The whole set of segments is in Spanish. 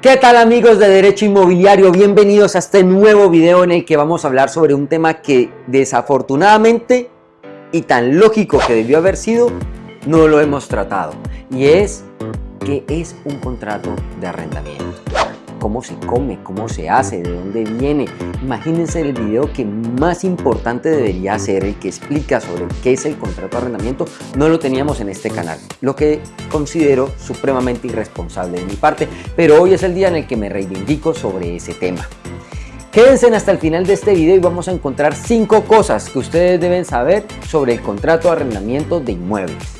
¿Qué tal amigos de Derecho Inmobiliario? Bienvenidos a este nuevo video en el que vamos a hablar sobre un tema que desafortunadamente y tan lógico que debió haber sido, no lo hemos tratado. Y es que es un contrato de arrendamiento cómo se come, cómo se hace, de dónde viene. Imagínense el video que más importante debería ser, el que explica sobre qué es el contrato de arrendamiento, no lo teníamos en este canal, lo que considero supremamente irresponsable de mi parte, pero hoy es el día en el que me reivindico sobre ese tema. Quédense hasta el final de este video y vamos a encontrar cinco cosas que ustedes deben saber sobre el contrato de arrendamiento de inmuebles.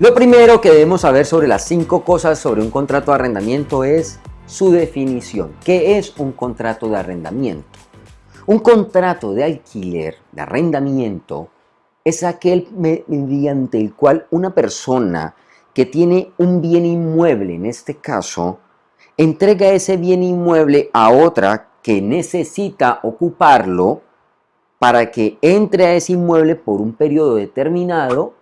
Lo primero que debemos saber sobre las cinco cosas sobre un contrato de arrendamiento es su definición. ¿Qué es un contrato de arrendamiento? Un contrato de alquiler, de arrendamiento, es aquel mediante el cual una persona que tiene un bien inmueble, en este caso, entrega ese bien inmueble a otra que necesita ocuparlo para que entre a ese inmueble por un periodo determinado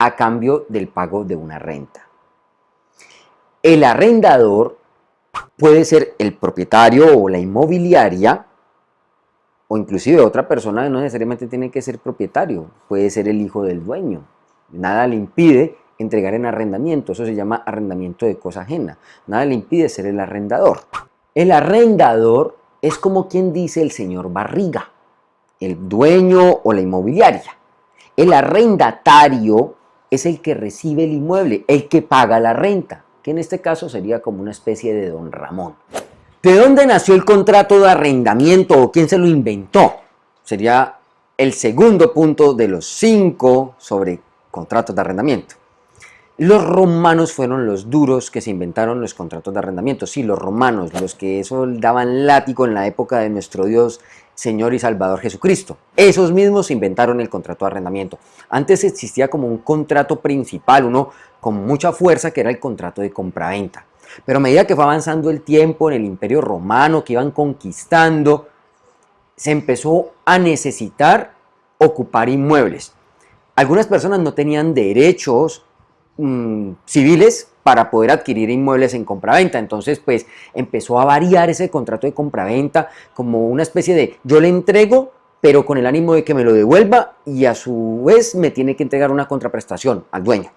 a cambio del pago de una renta. El arrendador puede ser el propietario o la inmobiliaria o inclusive otra persona no necesariamente tiene que ser propietario, puede ser el hijo del dueño. Nada le impide entregar en arrendamiento, eso se llama arrendamiento de cosa ajena. Nada le impide ser el arrendador. El arrendador es como quien dice el señor Barriga, el dueño o la inmobiliaria. El arrendatario es el que recibe el inmueble, el que paga la renta, que en este caso sería como una especie de don Ramón. ¿De dónde nació el contrato de arrendamiento o quién se lo inventó? Sería el segundo punto de los cinco sobre contratos de arrendamiento. Los romanos fueron los duros que se inventaron los contratos de arrendamiento. Sí, los romanos, los que eso daban látigo en la época de nuestro Dios Señor y Salvador Jesucristo. Esos mismos inventaron el contrato de arrendamiento. Antes existía como un contrato principal, uno con mucha fuerza, que era el contrato de compraventa. Pero a medida que fue avanzando el tiempo en el imperio romano, que iban conquistando, se empezó a necesitar ocupar inmuebles. Algunas personas no tenían derechos mm, civiles para poder adquirir inmuebles en compraventa. Entonces, pues empezó a variar ese contrato de compraventa como una especie de yo le entrego, pero con el ánimo de que me lo devuelva y a su vez me tiene que entregar una contraprestación al dueño.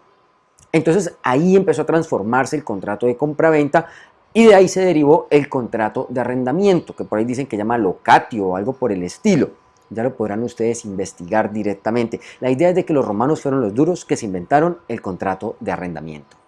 Entonces ahí empezó a transformarse el contrato de compraventa y de ahí se derivó el contrato de arrendamiento, que por ahí dicen que llama locatio o algo por el estilo. Ya lo podrán ustedes investigar directamente. La idea es de que los romanos fueron los duros que se inventaron el contrato de arrendamiento.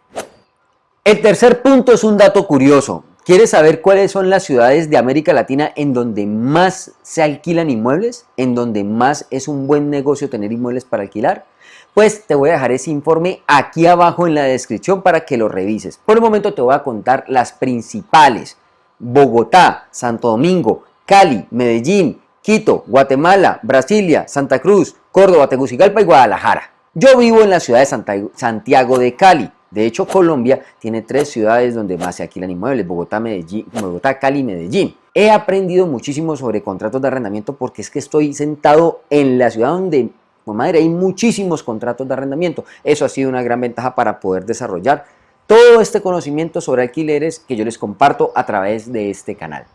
El tercer punto es un dato curioso. ¿Quieres saber cuáles son las ciudades de América Latina en donde más se alquilan inmuebles? ¿En donde más es un buen negocio tener inmuebles para alquilar? Pues te voy a dejar ese informe aquí abajo en la descripción para que lo revises. Por el momento te voy a contar las principales. Bogotá, Santo Domingo, Cali, Medellín, Quito, Guatemala, Brasilia, Santa Cruz, Córdoba, Tegucigalpa y Guadalajara. Yo vivo en la ciudad de Santiago de Cali. De hecho, Colombia tiene tres ciudades donde más se alquilan inmuebles, Bogotá, Medellín, Bogotá, Cali y Medellín. He aprendido muchísimo sobre contratos de arrendamiento porque es que estoy sentado en la ciudad donde, madre, hay muchísimos contratos de arrendamiento. Eso ha sido una gran ventaja para poder desarrollar todo este conocimiento sobre alquileres que yo les comparto a través de este canal.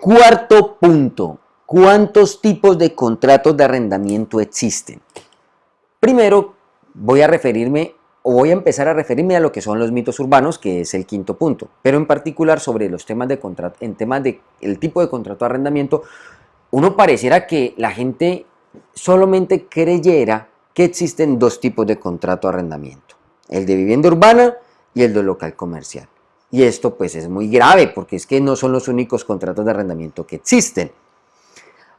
Cuarto punto, ¿cuántos tipos de contratos de arrendamiento existen? Primero, voy a referirme voy a empezar a referirme a lo que son los mitos urbanos, que es el quinto punto, pero en particular sobre los temas de contrato, en temas de el tipo de contrato de arrendamiento, uno pareciera que la gente solamente creyera que existen dos tipos de contrato de arrendamiento, el de vivienda urbana y el de local comercial. Y esto pues es muy grave porque es que no son los únicos contratos de arrendamiento que existen.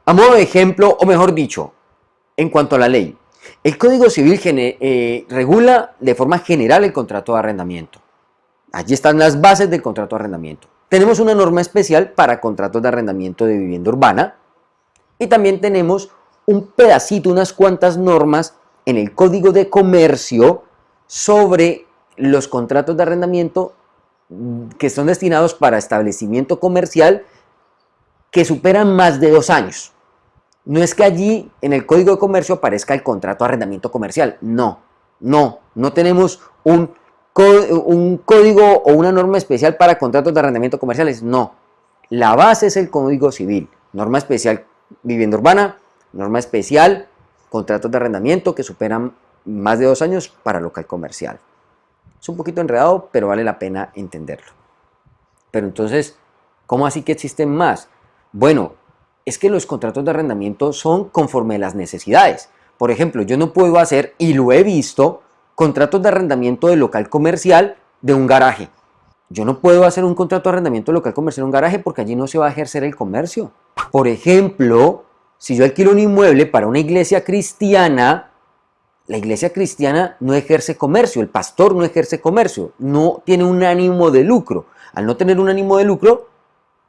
A modo de ejemplo, o mejor dicho, en cuanto a la ley, el Código Civil eh, regula de forma general el contrato de arrendamiento. Allí están las bases del contrato de arrendamiento. Tenemos una norma especial para contratos de arrendamiento de vivienda urbana y también tenemos un pedacito, unas cuantas normas en el Código de Comercio sobre los contratos de arrendamiento que son destinados para establecimiento comercial que superan más de dos años. No es que allí en el Código de Comercio aparezca el contrato de arrendamiento comercial. No, no, no tenemos un un código o una norma especial para contratos de arrendamiento comerciales. No, la base es el Código Civil, norma especial vivienda urbana, norma especial contratos de arrendamiento que superan más de dos años para local comercial. Es un poquito enredado, pero vale la pena entenderlo. Pero entonces, ¿cómo así que existen más? Bueno, es que los contratos de arrendamiento son conforme a las necesidades. Por ejemplo, yo no puedo hacer, y lo he visto, contratos de arrendamiento de local comercial de un garaje. Yo no puedo hacer un contrato de arrendamiento de local comercial de un garaje porque allí no se va a ejercer el comercio. Por ejemplo, si yo alquilo un inmueble para una iglesia cristiana, la iglesia cristiana no ejerce comercio, el pastor no ejerce comercio, no tiene un ánimo de lucro. Al no tener un ánimo de lucro,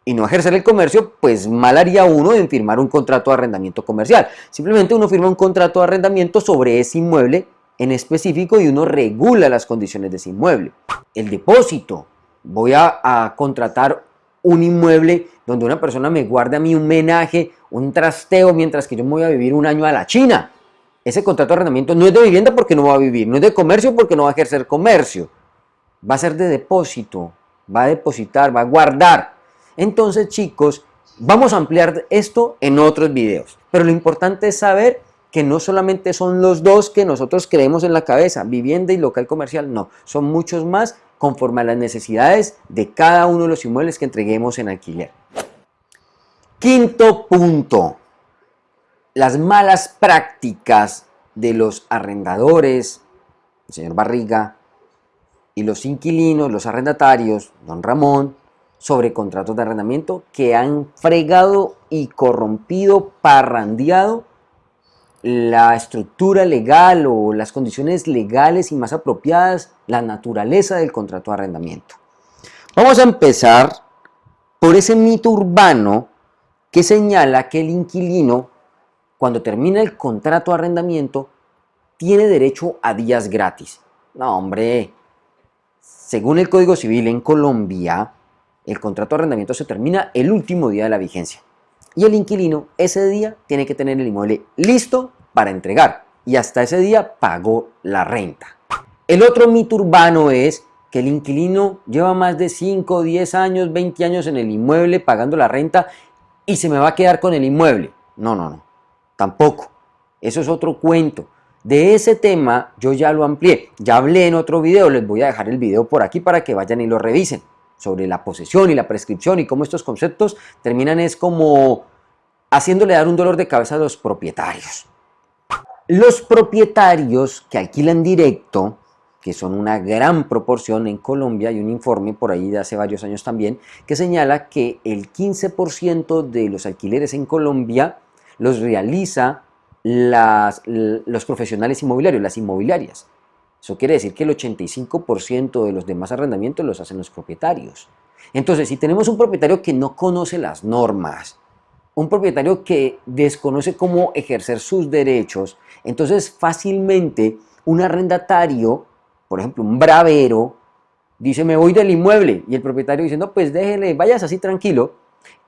y no ejercer el comercio, pues mal haría uno en firmar un contrato de arrendamiento comercial. Simplemente uno firma un contrato de arrendamiento sobre ese inmueble en específico y uno regula las condiciones de ese inmueble. El depósito. Voy a, contratar un inmueble donde una persona me guarde a mí un menaje, un trasteo, mientras que yo me voy a vivir un año a la China. Ese contrato de arrendamiento no es de vivienda porque no va a vivir, no es de comercio porque no va a ejercer comercio. Va a ser de depósito, va a depositar, va a guardar. Entonces chicos, vamos a ampliar esto en otros videos. Pero lo importante es saber que no solamente son los dos que nosotros creemos en la cabeza, vivienda y local comercial, no, son muchos más conforme a las necesidades de cada uno de los inmuebles que entreguemos en alquiler. Quinto punto, las malas prácticas de los arrendadores, el señor Barriga, y los inquilinos, los arrendatarios, don Ramón, sobre contratos de arrendamiento que han fregado y corrompido, parrandeado la estructura legal o las condiciones legales y más apropiadas, la naturaleza del contrato de arrendamiento. Vamos a empezar por ese mito urbano que señala que el inquilino, cuando termina el contrato de arrendamiento, tiene derecho a días gratis. No, hombre, según el Código Civil en Colombia, el contrato de arrendamiento se termina el último día de la vigencia. Y el inquilino ese día tiene que tener el inmueble listo para entregar. Y hasta ese día pagó la renta. El otro mito urbano es que el inquilino lleva más de 5, 10 años, 20 años en el inmueble pagando la renta y se me va a quedar con el inmueble. No, no, no. Tampoco. Eso es otro cuento. De ese tema yo ya lo amplié. Ya hablé en otro video. Les voy a dejar el video por aquí para que vayan y lo revisen sobre la posesión y la prescripción y cómo estos conceptos terminan es como haciéndole dar un dolor de cabeza a los propietarios. Los propietarios que alquilan directo, que son una gran proporción en Colombia, hay un informe por ahí de hace varios años también, que señala que el 15% de los alquileres en Colombia los realiza las, los profesionales inmobiliarios, las inmobiliarias. Eso quiere decir que el 85% de los demás arrendamientos los hacen los propietarios. Entonces, si tenemos un propietario que no conoce las normas, un propietario que desconoce cómo ejercer sus derechos, entonces fácilmente un arrendatario, por ejemplo un bravero, dice me voy del inmueble y el propietario dice no pues déjele, vayas así tranquilo,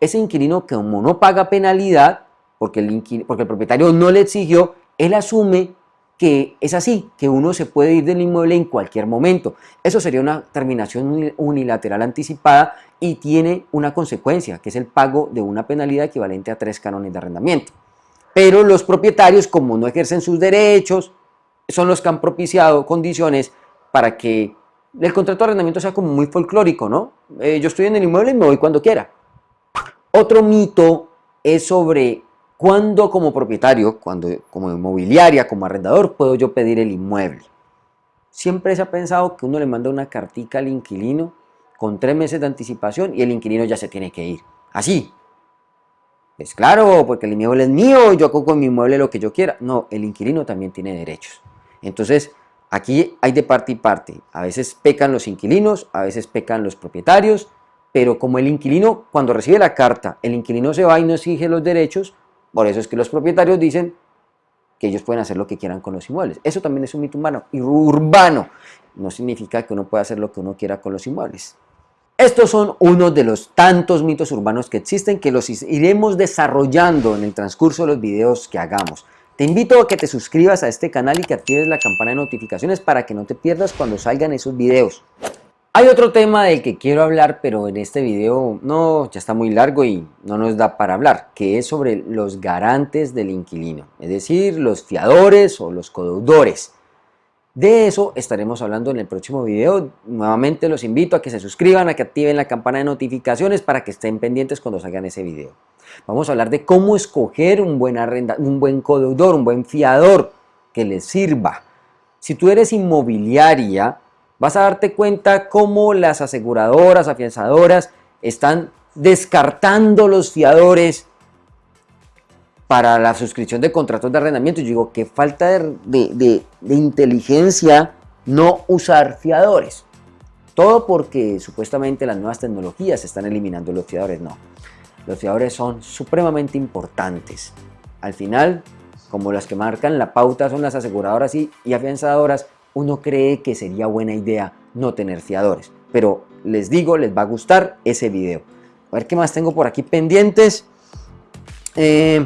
ese inquilino que como no paga penalidad, porque el, porque el propietario no le exigió, él asume que es así, que uno se puede ir del inmueble en cualquier momento. Eso sería una terminación unilateral anticipada y tiene una consecuencia, que es el pago de una penalidad equivalente a tres cánones de arrendamiento. Pero los propietarios, como no ejercen sus derechos, son los que han propiciado condiciones para que el contrato de arrendamiento sea como muy folclórico, ¿no? Eh, yo estoy en el inmueble y me voy cuando quiera. Otro mito es sobre ¿Cuándo como propietario, cuando como inmobiliaria, como arrendador, puedo yo pedir el inmueble? Siempre se ha pensado que uno le manda una cartica al inquilino con tres meses de anticipación y el inquilino ya se tiene que ir. Así. Es claro, porque el inmueble es mío y yo hago con mi inmueble lo que yo quiera. No, el inquilino también tiene derechos. Entonces, aquí hay de parte y parte. A veces pecan los inquilinos, a veces pecan los propietarios, pero como el inquilino, cuando recibe la carta, el inquilino se va y no exige los derechos, por eso es que los propietarios dicen que ellos pueden hacer lo que quieran con los inmuebles. Eso también es un mito humano y urbano. No significa que uno pueda hacer lo que uno quiera con los inmuebles. Estos son uno de los tantos mitos urbanos que existen que los iremos desarrollando en el transcurso de los videos que hagamos. Te invito a que te suscribas a este canal y que actives la campana de notificaciones para que no te pierdas cuando salgan esos videos. Hay otro tema del que quiero hablar, pero en este video no, ya está muy largo y no nos da para hablar, que es sobre los garantes del inquilino, es decir, los fiadores o los codeudores. De eso estaremos hablando en el próximo video. Nuevamente los invito a que se suscriban, a que activen la campana de notificaciones para que estén pendientes cuando salgan ese video. Vamos a hablar de cómo escoger un buen, arrenda, un buen codeudor, un buen fiador que les sirva. Si tú eres inmobiliaria, vas a darte cuenta cómo las aseguradoras, afianzadoras están descartando los fiadores para la suscripción de contratos de arrendamiento. Yo digo, qué falta de, inteligencia no usar fiadores. Todo porque supuestamente las nuevas tecnologías están eliminando los fiadores. No, los fiadores son supremamente importantes. Al final, como las que marcan la pauta son las aseguradoras y, y afianzadoras, uno cree que sería buena idea no tener fiadores. Pero les digo, les va a gustar ese video. A ver qué más tengo por aquí pendientes. Eh,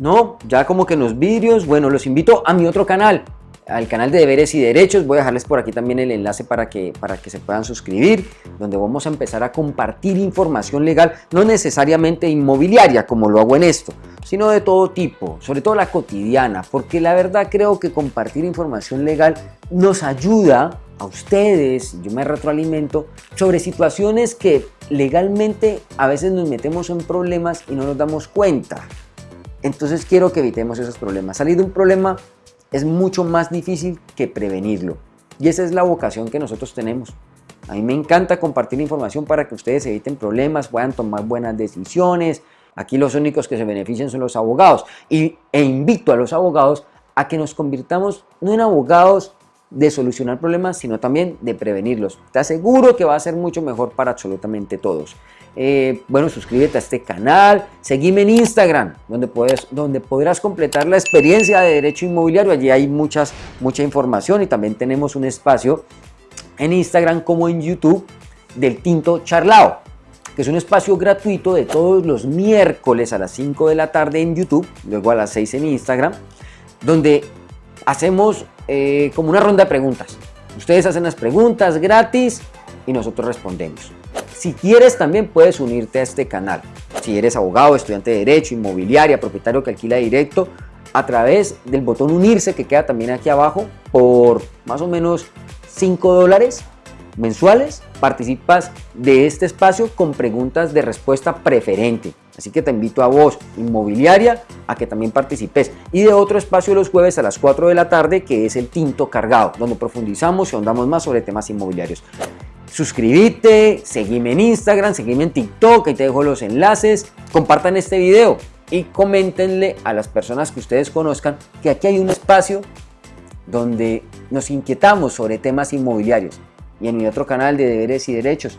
no, ya como que en los vídeos, bueno, los invito a mi otro canal, al canal de deberes y derechos. Voy a dejarles por aquí también el enlace para que, para que se puedan suscribir, donde vamos a empezar a compartir información legal, no necesariamente inmobiliaria como lo hago en esto, sino de todo tipo, sobre todo la cotidiana, porque la verdad creo que compartir información legal nos ayuda a ustedes, yo me retroalimento, sobre situaciones que legalmente a veces nos metemos en problemas y no nos damos cuenta. Entonces quiero que evitemos esos problemas. Salir de un problema es mucho más difícil que prevenirlo. Y esa es la vocación que nosotros tenemos. A mí me encanta compartir información para que ustedes eviten problemas, puedan tomar buenas decisiones, Aquí los únicos que se benefician son los abogados. Y, e invito a los abogados a que nos convirtamos no en abogados de solucionar problemas, sino también de prevenirlos. Te aseguro que va a ser mucho mejor para absolutamente todos. Eh, bueno, suscríbete a este canal, seguime en Instagram, donde, puedes, donde podrás completar la experiencia de derecho inmobiliario. Allí hay muchas, mucha información y también tenemos un espacio en Instagram como en YouTube del Tinto Charlao que es un espacio gratuito de todos los miércoles a las 5 de la tarde en YouTube, luego a las 6 en Instagram, donde hacemos eh, como una ronda de preguntas. Ustedes hacen las preguntas gratis y nosotros respondemos. Si quieres también puedes unirte a este canal. Si eres abogado, estudiante de Derecho, inmobiliaria, propietario que alquila directo, a través del botón unirse que queda también aquí abajo por más o menos 5 dólares mensuales participas de este espacio con preguntas de respuesta preferente. Así que te invito a vos, inmobiliaria, a que también participes. Y de otro espacio los jueves a las 4 de la tarde, que es el Tinto Cargado, donde profundizamos y ahondamos más sobre temas inmobiliarios. Suscríbete, seguime en Instagram, seguime en TikTok, ahí te dejo los enlaces. Compartan este video y coméntenle a las personas que ustedes conozcan que aquí hay un espacio donde nos inquietamos sobre temas inmobiliarios y en mi otro canal de deberes y derechos.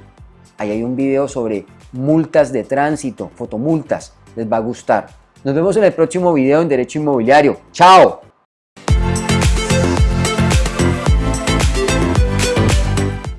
Ahí hay un video sobre multas de tránsito, fotomultas, les va a gustar. Nos vemos en el próximo video en Derecho Inmobiliario. ¡Chao!